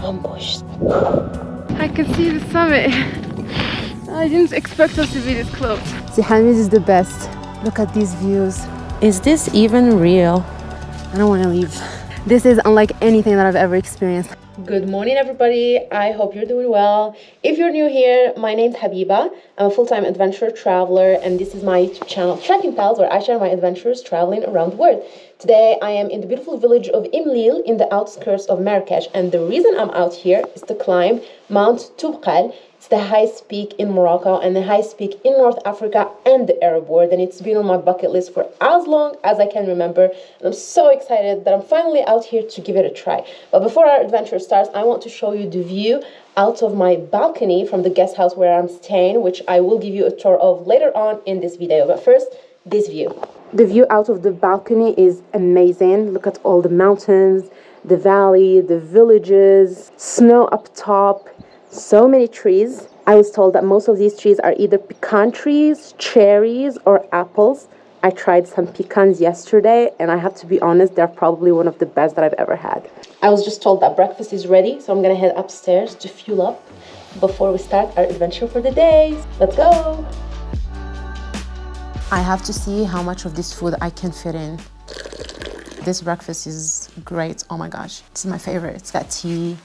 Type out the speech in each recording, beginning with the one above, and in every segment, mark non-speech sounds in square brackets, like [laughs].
ambushed. I can see the summit. I didn't expect us to be this close. Si Hamid is the best. Look at these views. Is this even real? I don't want to leave. This is unlike anything that I've ever experienced. Good morning, everybody. I hope you're doing well. If you're new here, my name's Habiba. I'm a full-time adventure traveler, and this is my YouTube channel, Trekking Pals, where I share my adventures traveling around the world. Today, I am in the beautiful village of Imlil in the outskirts of Marrakesh, and the reason I'm out here is to climb Mount Toubkal It's the highest peak in Morocco and the highest peak in North Africa and the Arab world. And it's been on my bucket list for as long as I can remember. And I'm so excited that I'm finally out here to give it a try. But before our adventure starts, I want to show you the view out of my balcony from the guest house where I'm staying, which I will give you a tour of later on in this video. But first, this view. The view out of the balcony is amazing. Look at all the mountains, the valley, the villages, snow up top so many trees. I was told that most of these trees are either pecan trees, cherries, or apples. I tried some pecans yesterday, and I have to be honest, they're probably one of the best that I've ever had. I was just told that breakfast is ready, so I'm gonna head upstairs to fuel up before we start our adventure for the day. Let's go! I have to see how much of this food I can fit in. This breakfast is great. Oh my gosh, is my favorite. It's got tea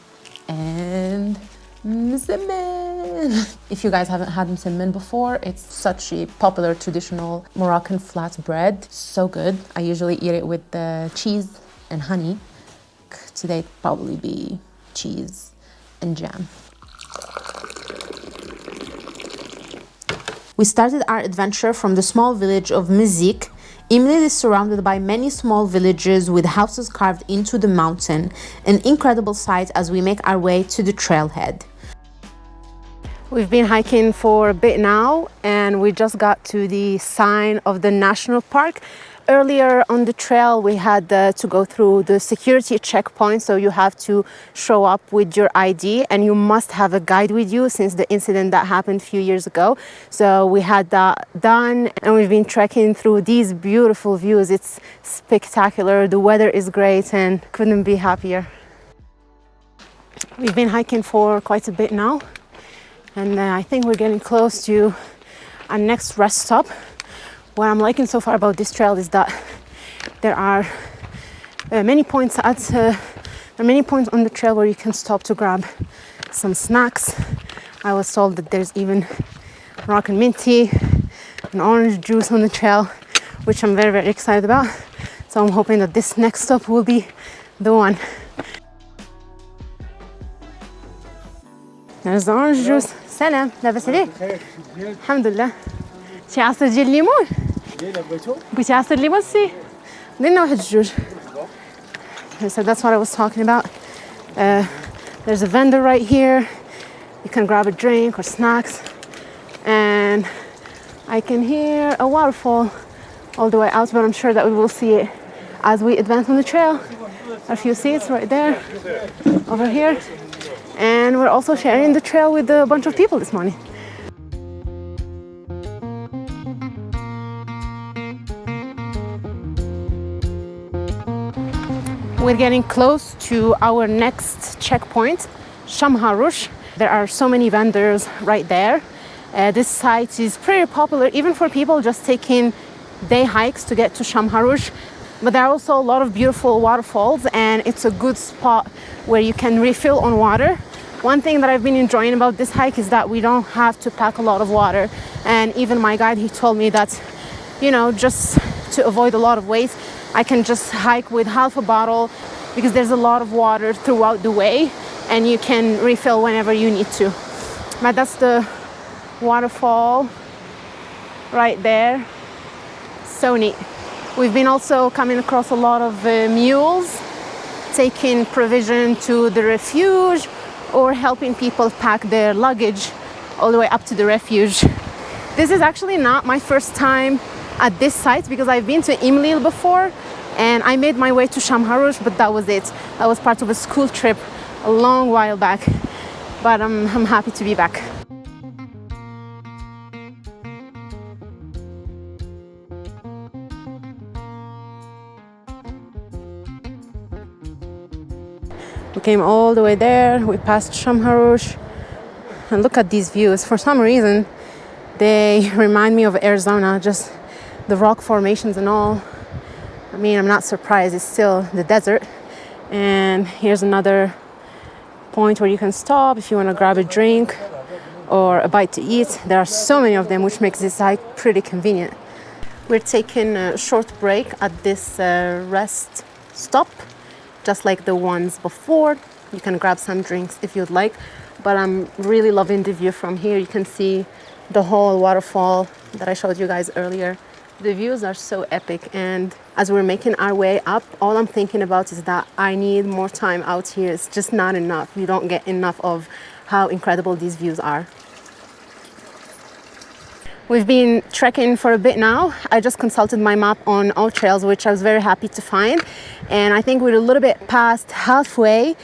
and Msemen. If you guys haven't had msemen before, it's such a popular traditional Moroccan flat bread. So good. I usually eat it with the cheese and honey. Today probably be cheese and jam. We started our adventure from the small village of Mezik. Imlil is surrounded by many small villages with houses carved into the mountain, an incredible sight as we make our way to the trailhead. We've been hiking for a bit now and we just got to the sign of the national park. Earlier on the trail we had uh, to go through the security checkpoint so you have to show up with your ID and you must have a guide with you since the incident that happened a few years ago. So we had that done and we've been trekking through these beautiful views. It's spectacular, the weather is great and couldn't be happier. We've been hiking for quite a bit now and uh, I think we're getting close to our next rest stop What I'm liking so far about this trail is that there are uh, many points at uh, there are many points on the trail where you can stop to grab some snacks. I was told that there's even Moroccan mint tea and orange juice on the trail, which I'm very, very excited about. So I'm hoping that this next stop will be the one. There's the orange juice. سلام لاباس عليك؟ الحمد لله شي عصير ديال الليمون؟ بغيتي عصير ليمون سي؟ لنا واحد الجوج So that's what I was talking about. Uh, there's a vendor right here. You can grab a drink or snacks. And I can hear a waterfall all the way out, but I'm sure that we will see it as we advance on the trail. A few seats right there, over here and we're also sharing the trail with a bunch of people this morning. We're getting close to our next checkpoint, Shamharush. There are so many vendors right there. Uh, this site is pretty popular even for people just taking day hikes to get to Shamharush. But there are also a lot of beautiful waterfalls and it's a good spot where you can refill on water. One thing that I've been enjoying about this hike is that we don't have to pack a lot of water. And even my guide, he told me that, you know, just to avoid a lot of waste, I can just hike with half a bottle because there's a lot of water throughout the way and you can refill whenever you need to. But that's the waterfall right there. So neat. We've been also coming across a lot of uh, mules taking provision to the refuge or helping people pack their luggage all the way up to the refuge. This is actually not my first time at this site because I've been to Imlil before and I made my way to Shamharush, but that was it. That was part of a school trip a long while back, but I'm, I'm happy to be back. We came all the way there. We passed Shamharush. And look at these views. For some reason, they [laughs] remind me of Arizona, just the rock formations and all. I mean, I'm not surprised. It's still the desert. And here's another point where you can stop if you want to grab a drink or a bite to eat. There are so many of them, which makes this hike pretty convenient. We're taking a short break at this uh, rest stop, just like the ones before. You can grab some drinks if you'd like, but I'm really loving the view from here. You can see the whole waterfall that I showed you guys earlier. The views are so epic, and as we're making our way up, all I'm thinking about is that I need more time out here. It's just not enough. You don't get enough of how incredible these views are. We've been trekking for a bit now. I just consulted my map on AllTrails, which I was very happy to find. And I think we're a little bit past halfway.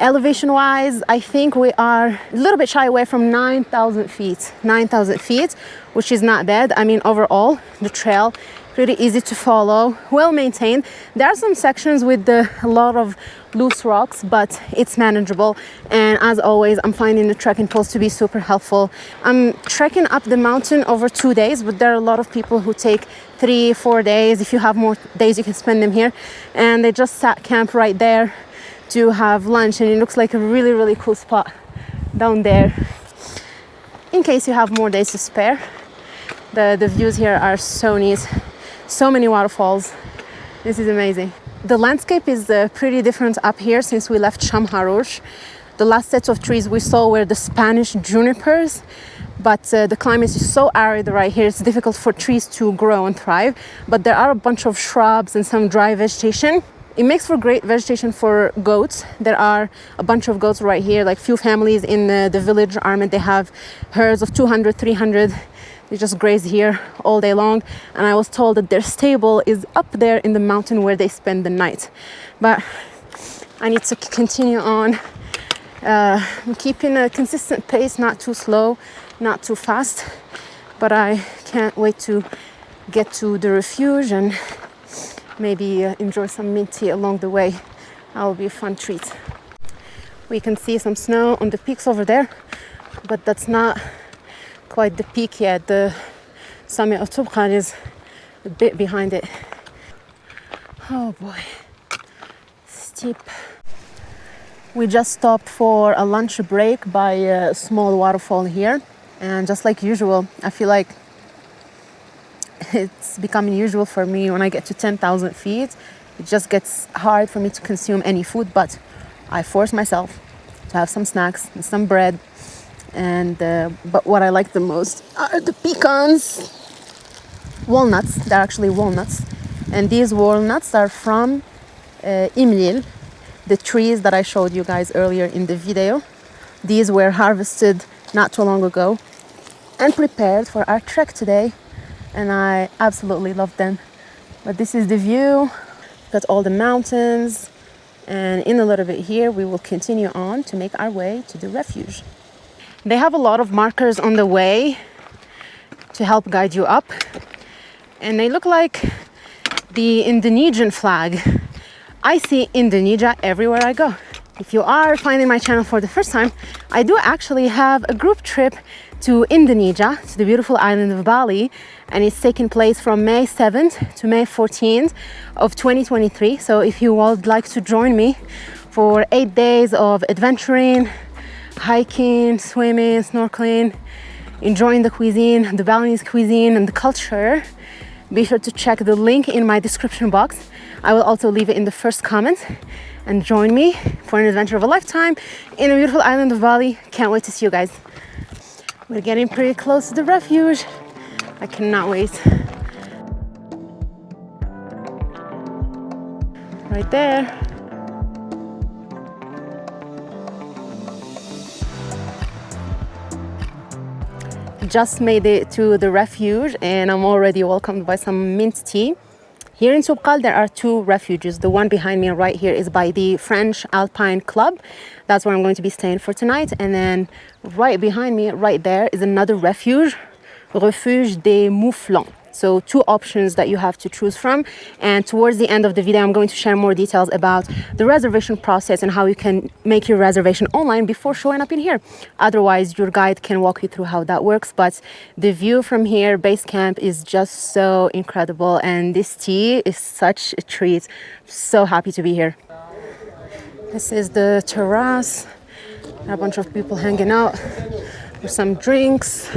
Elevation wise, I think we are a little bit shy away from 9,000 feet. 9,000 feet, which is not bad. I mean, overall, the trail pretty easy to follow, well maintained. There are some sections with the, a lot of loose rocks, but it's manageable. And as always, I'm finding the trekking poles to be super helpful. I'm trekking up the mountain over two days, but there are a lot of people who take three, four days. If you have more days, you can spend them here. And they just sat camp right there to have lunch. And it looks like a really, really cool spot down there in case you have more days to spare. The, the views here are so neat so many waterfalls. This is amazing. The landscape is uh, pretty different up here since we left Shamharush. The last set of trees we saw were the Spanish junipers, but uh, the climate is so arid right here, it's difficult for trees to grow and thrive. But there are a bunch of shrubs and some dry vegetation. It makes for great vegetation for goats. There are a bunch of goats right here, like few families in the, the village Aroumd, they have herds of 200, 300 they just graze here all day long. And I was told that their stable is up there in the mountain where they spend the night. But I need to continue on uh, keeping a consistent pace, not too slow, not too fast. But I can't wait to get to the refuge and maybe uh, enjoy some mint tea along the way. That will be a fun treat. We can see some snow on the peaks over there, but that's not quite the peak yet. The summit of Toubkal is a bit behind it. Oh boy, steep. We just stopped for a lunch break by a small waterfall here. And just like usual, I feel like it's becoming usual for me when I get to 10,000 feet. It just gets hard for me to consume any food, but I force myself to have some snacks and some bread and uh, but what I like the most are the pecans. Walnuts. They're actually walnuts. And these walnuts are from uh, Imlil the trees that I showed you guys earlier in the video. These were harvested not too long ago and prepared for our trek today and I absolutely love them. But this is the view. Got all the mountains. And in a little bit here we will continue on to make our way to the refuge they have a lot of markers on the way to help guide you up. And they look like the Indonesian flag. I see Indonesia everywhere I go. If you are finding my channel for the first time, I do actually have a group trip to Indonesia, to the beautiful island of Bali, and it's taking place from May 7th to May 14th of 2023. So if you would like to join me for eight days of adventuring, hiking, swimming, snorkeling, enjoying the cuisine, the Balinese cuisine and the culture, be sure to check the link in my description box. I will also leave it in the first comment and join me for an adventure of a lifetime in a beautiful island of Bali. Can't wait to see you guys. We're getting pretty close to the refuge. I cannot wait. Right there. Just made it to the refuge and I'm already welcomed by some mint tea. Here in Toubkal, there are two refuges. The one behind me right here is by the French Alpine Club. That's where I'm going to be staying for tonight. And then right behind me, right there, is another refuge, Refuge des Mouflons. So two options that you have to choose from. And towards the end of the video, I'm going to share more details about the reservation process and how you can make your reservation online before showing up in here. Otherwise, your guide can walk you through how that works. But the view from here, base camp, is just so incredible. And this tea is such a treat. So happy to be here. This is the terrace. A bunch of people hanging out for some drinks.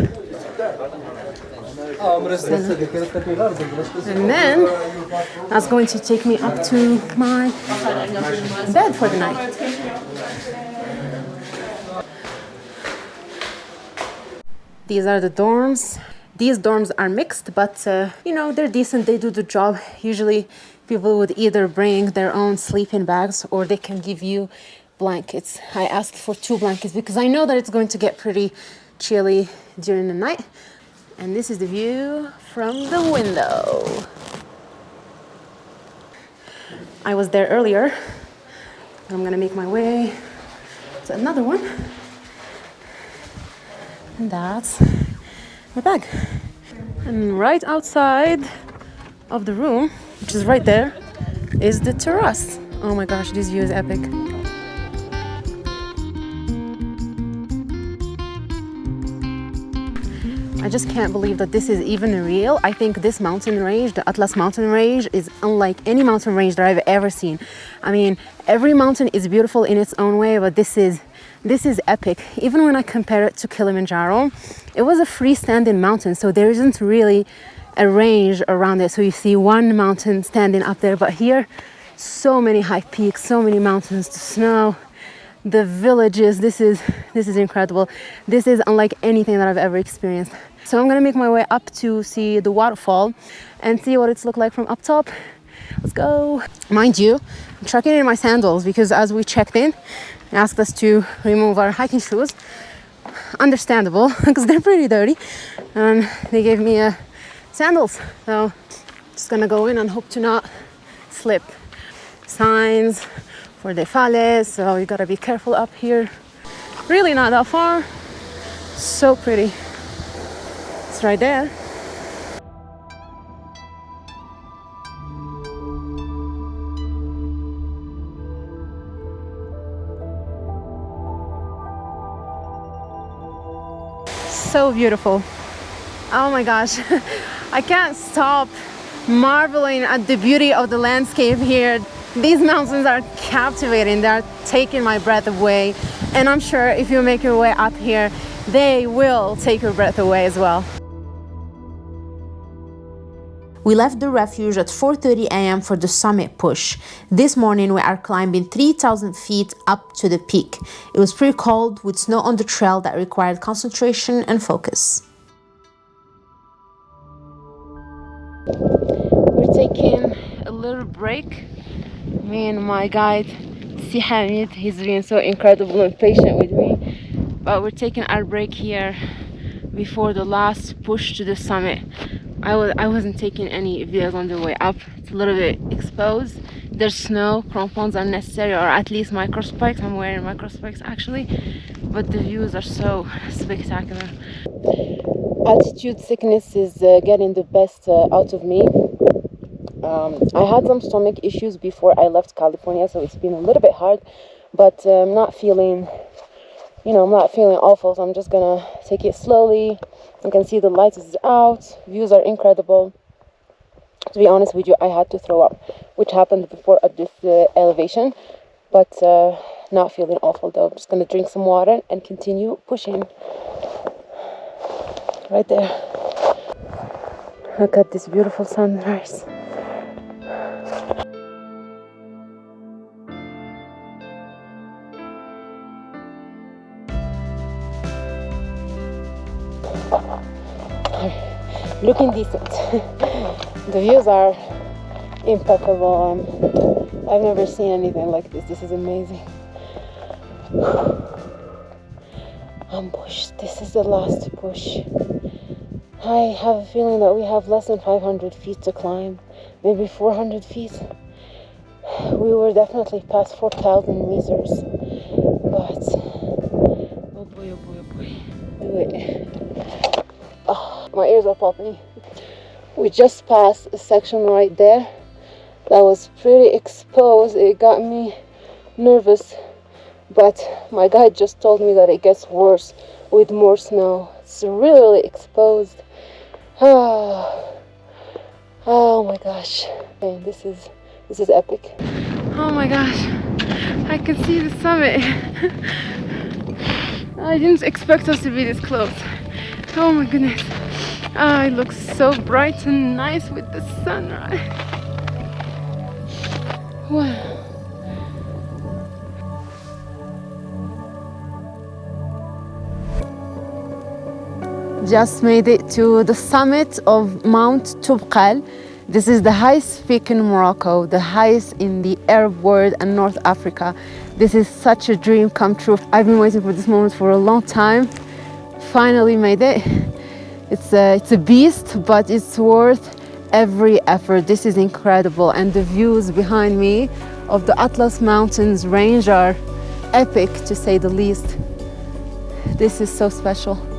And then that's going to take me up to my bed for the night. These are the dorms. These dorms are mixed, but uh, you know, they're decent, they do the job. Usually, people would either bring their own sleeping bags or they can give you blankets. I asked for two blankets because I know that it's going to get pretty chilly during the night. And this is the view from the window. I was there earlier. I'm gonna make my way to another one. And that's my bag. And right outside of the room, which is right there, is the terrace. Oh my gosh, this view is epic. I just can't believe that this is even real. I think this mountain range, the Atlas mountain range, is unlike any mountain range that I've ever seen. I mean, every mountain is beautiful in its own way, but this is this is epic. Even when I compare it to Kilimanjaro, it was a freestanding mountain, so there isn't really a range around it. So you see one mountain standing up there, but here, so many high peaks, so many mountains, the snow, the villages. This is this is incredible. This is unlike anything that I've ever experienced. So I'm gonna make my way up to see the waterfall and see what it's look like from up top. Let's go. Mind you, I'm trucking in my sandals because as we checked in, they asked us to remove our hiking shoes. Understandable [laughs] because they're pretty dirty. And they gave me uh, sandals. So just gonna go in and hope to not slip. Signs for the falles, so you gotta be careful up here. Really not that far. So pretty. It's right there. So beautiful. Oh my gosh. [laughs] I can't stop marveling at the beauty of the landscape here. These mountains are captivating. They're taking my breath away. And I'm sure if you make your way up here, they will take your breath away as well. We left the refuge at 4:30 a.m. for the summit push. This morning we are climbing 3,000 feet up to the peak. It was pretty cold with snow on the trail that required concentration and focus. We're taking a little break. Me and my guide, Si Hamid, he's been so incredible and patient with me. But we're taking our break here before the last push to the summit. I was I wasn't taking any videos on the way up. It's a little bit exposed. There's snow, crampons are necessary, or at least micro spikes. I'm wearing micro spikes actually, but the views are so spectacular. Altitude sickness is uh, getting the best uh, out of me. Um, I had some stomach issues before I left California, so it's been a little bit hard, but uh, I'm not feeling, you know, I'm not feeling awful. So I'm just gonna take it slowly. You can see the light is out views are incredible. To be honest with you i had to throw up which happened before at this uh, elevation but uh, not feeling awful though. I'm just gonna drink some water and continue pushing. Right there. Look at this beautiful sunrise looking decent. the views are impeccable. I've never seen anything like this. This is amazing. Ambush. This is the last push. I have a feeling that we have less than 500 feet to climb, maybe 400 feet. We were definitely past 4,000 meters, but oh boy, oh boy, oh boy, do it. Oh, my ears are popping. we just passed a section right there that was pretty exposed it got me nervous but my guide just told me that it gets worse with more snow it's really, really exposed oh my gosh. Okay, this is this is epic. Oh my gosh. I can see the summit. [laughs] I didn't expect us to be this close. Oh my goodness. Oh, it looks so bright and nice with the sunrise wow. Just made it to the summit of Mount Toubkal. This is the highest peak in Morocco, the highest in the Arab world and North Africa. This is such a dream come true. I've been waiting for this moment for a long time. Finally made it. It's a, it's a beast, but it's worth every effort. This is incredible. And the views behind me of the Atlas Mountains range are epic to say the least. This is so special.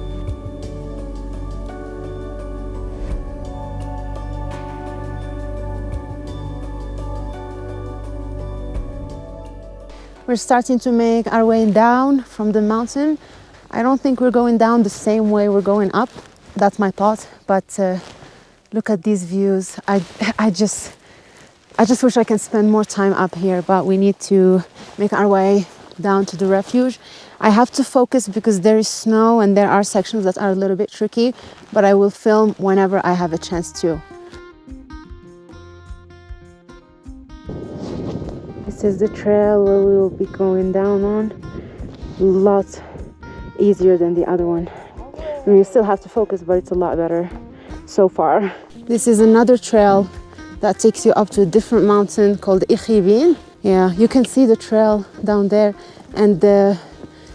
We're starting to make our way down from the mountain. I don't think we're going down the same way we're going up. That's my thought. But uh, look at these views. I, [laughs] I just, I just wish I can spend more time up here, but we need to make our way down to the refuge. I have to focus because there is snow and there are sections that are a little bit tricky, but I will film whenever I have a chance to. This is the trail where we will be going down on. Lots easier than the other one. I you still have to focus, but it's a lot better so far. This is another trail that takes you up to a different mountain called Ikhibin. Yeah, you can see the trail down there and uh,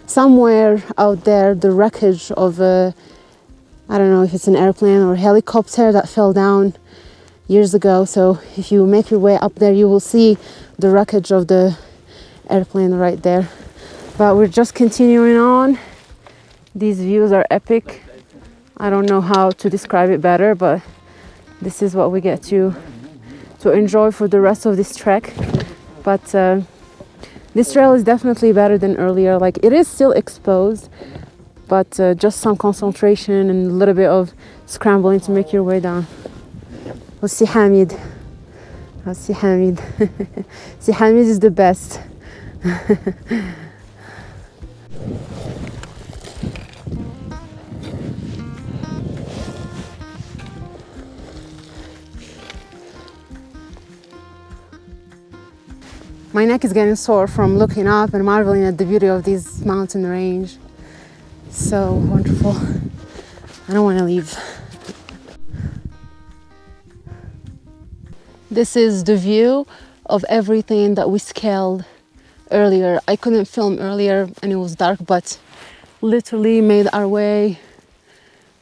somewhere out there the wreckage of a, I don't know if it's an airplane or helicopter that fell down years ago. So if you make your way up there, you will see the wreckage of the airplane right there. But we're just continuing on. These views are epic. I don't know how to describe it better, but this is what we get to to enjoy for the rest of this trek. But uh, this trail is definitely better than earlier. Like it is still exposed, but uh, just some concentration and a little bit of scrambling to make your way down. Hamid. Oh, si Hamid. [laughs] si Hamid is the best. [laughs] My neck is getting sore from looking up and marveling at the beauty of this mountain range. So wonderful. I don't want to leave. This is the view of everything that we scaled earlier. I couldn't film earlier and it was dark, but literally made our way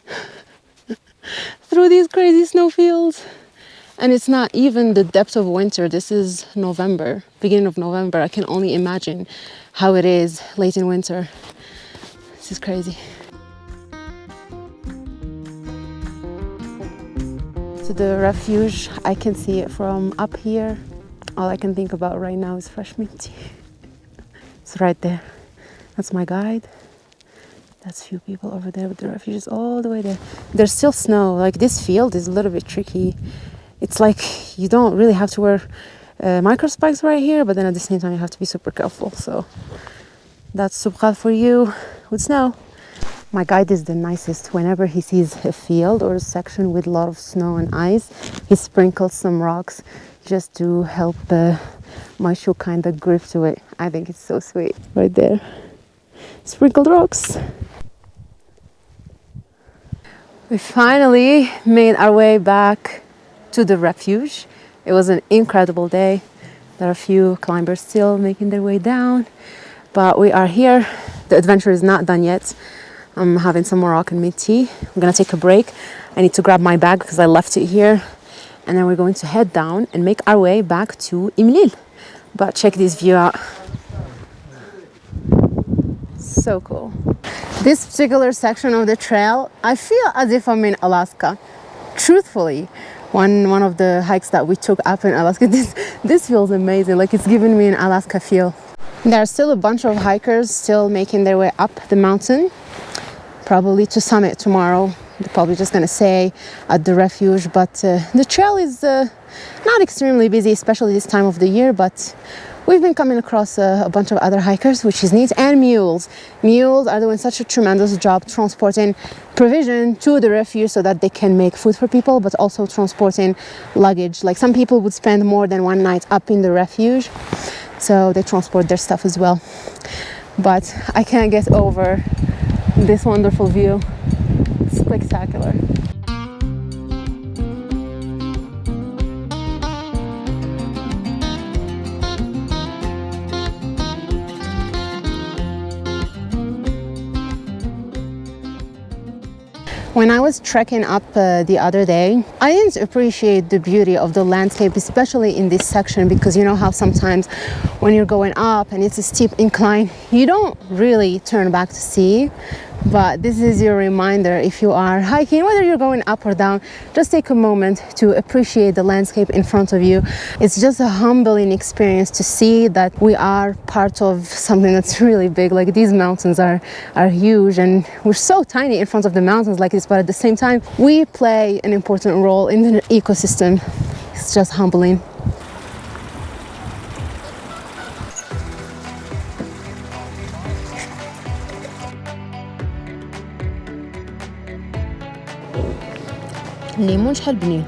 [laughs] through these crazy snowfields. And it's not even the depth of winter. This is November, beginning of November. I can only imagine how it is late in winter. This is crazy. To the refuge. I can see it from up here. All I can think about right now is fresh mint tea. it's right there. That's my guide. That's few people over there, but the refuge is all the way there. There's still snow. Like this field is a little bit tricky. It's like you don't really have to wear uh, micro spikes right here, but then at the same time you have to be super careful. So that's Toubkal for you with snow. My guide is the nicest. Whenever he sees a field or a section with a lot of snow and ice, he sprinkles some rocks just to help uh, my shoe kind of grip to it. I think it's so sweet. Right there. Sprinkled rocks. We finally made our way back to the refuge. It was an incredible day. There are a few climbers still making their way down, but we are here. The adventure is not done yet. I'm having some Moroccan mint tea. I'm gonna take a break. I need to grab my bag because I left it here. And then we're going to head down and make our way back to Imlil. But check this view out. So cool. This particular section of the trail, I feel as if I'm in Alaska. truthfully, one one of the hikes that we took up in Alaska, [laughs] this this feels amazing. Like it's giving me an Alaska feel. There are still a bunch of hikers still making their way up the mountain, probably to summit tomorrow. They're probably just gonna stay at the refuge, but uh, the trail is uh, not extremely busy, especially this time of the year. But we've been coming across a, a, bunch of other hikers, which is neat, and mules. Mules are doing such a tremendous job transporting provision to the refuge so that they can make food for people, but also transporting luggage. Like some people would spend more than one night up in the refuge so they transport their stuff as well but I can't get over this wonderful view. Spectacular When I was trekking up uh, the other day, I didn't appreciate the beauty of the landscape, especially in this section, because you know how sometimes when you're going up and it's a steep incline, you don't really turn back to see but this is your reminder if you are hiking whether you're going up or down just take a moment to appreciate the landscape in front of you. It's just a humbling experience to see that we are part of something that's really big. Like these mountains are are huge and we're so tiny in front of the mountains like this but at the same time we play an important role in the ecosystem. It's just humbling الليمون شحال بنين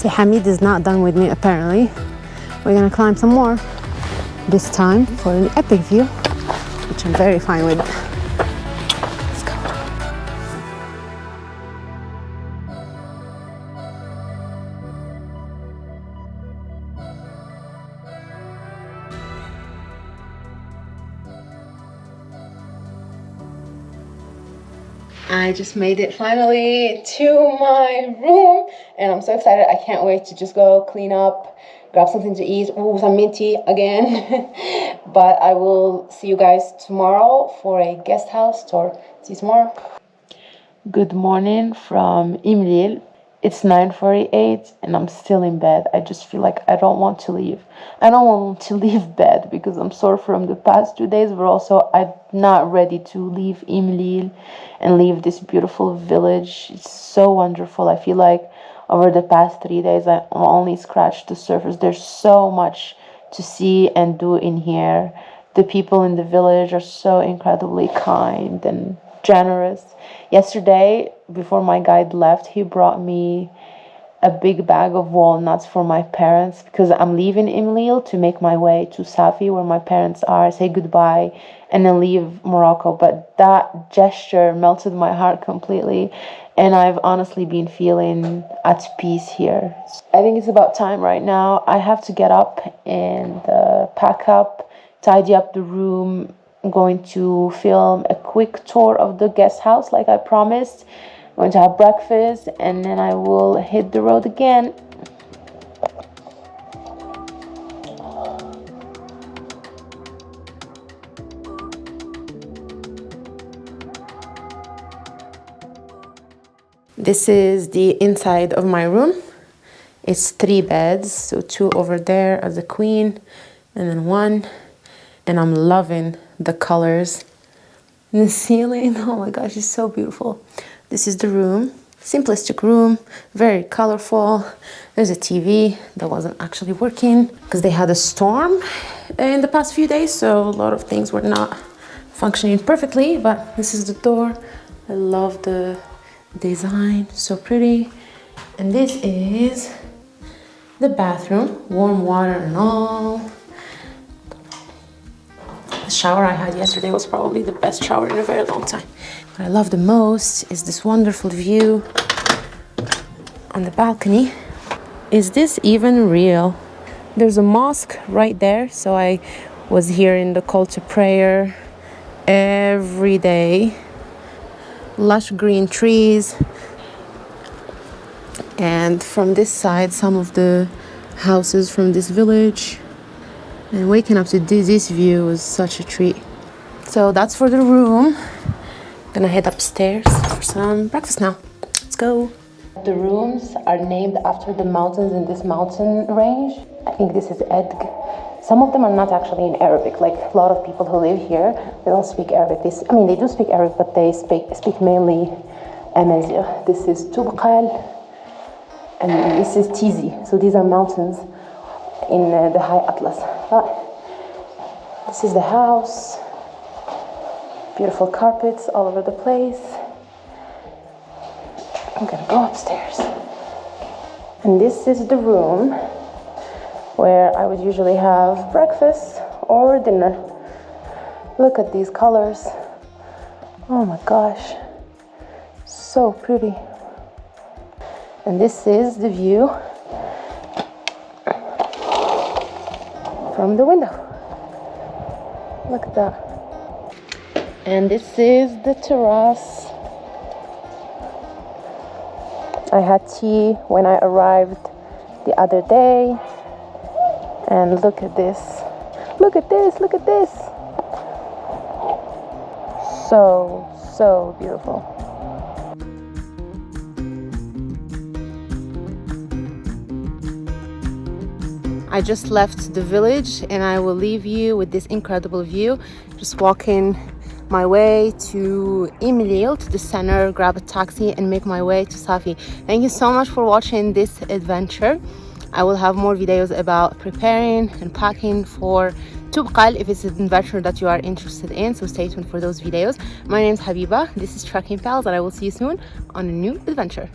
See, Hamid is not done with me apparently. We're gonna climb some more, this time for an epic view, which I'm very fine with. Just made it finally to my room and I'm so excited. I can't wait to just go clean up, grab something to eat. Ooh, some minty again. [laughs] but I will see you guys tomorrow for a guest house tour. See you tomorrow. Good morning from Imlil. It's 9:48 and I'm still in bed. I just feel like I don't want to leave. I don't want to [laughs] leave bed because I'm sore from the past two days, but also I'm not ready to leave Imlil and leave this beautiful village. It's so wonderful. I feel like over the past three days I only scratched the surface. There's so much to see and do in here. The people in the village are so incredibly kind and generous. Yesterday, before my guide left, he brought me a big bag of walnuts for my parents because I'm leaving Imlil to make my way to Safi, where my parents are, say goodbye, and then leave Morocco. But that gesture melted my heart completely, and I've honestly been feeling at peace here. I think it's about time right now. I have to get up and uh, pack up, tidy up the room, Going to film a quick tour of the guest house like I promised. I'm going to have breakfast and then I will hit the road again. This is the inside of my room. It's three beds, so two over there as a queen and then one. And I'm loving the colors. The ceiling [laughs] oh my gosh it's so beautiful. This is the room simplistic room very colorful. There's a tv that wasn't actually working because they had a storm in the past few days so a lot of things were not functioning perfectly but this is the door. I love the design so pretty. And this is the bathroom warm water and all the shower I had yesterday was probably the best shower in a very long time. What I love the most is this wonderful view on the balcony. Is this even real? There's a mosque right there, so I was here in the call to prayer every day. Lush green trees, and from this side some of the houses from this village and waking up to this, view was such a treat so that's for the room gonna head upstairs for some breakfast now let's go The rooms are named after the mountains in this mountain range. I think this is Edg. Some of them are not actually in Arabic. Like a lot of people who live here, they don't speak Arabic. They, I mean, they do speak Arabic, but they speak speak mainly Amazigh. This is Tubqal, and this is Tizi. So these are mountains in uh, the High Atlas. This is the house. Beautiful carpets all over the place. I'm gonna go upstairs. And this is the room where I would usually have breakfast or dinner. Look at these colors. Oh my gosh. So pretty. And this is the view from the window. Look at that. And this is the terrace. I had tea when I arrived the other day. And look at this. Look at this. Look at this. So, so beautiful. I just left the village and I will leave you with this incredible view. Just walking my way to Imlil, to the center, grab a taxi and make my way to Safi. Thank you so much for watching this adventure. I will have more videos about preparing and packing for Tubqal if it's an adventure that you are interested in. So stay tuned for those videos. My name is Habiba. This is Trekking Pals and I will see you soon on a new adventure.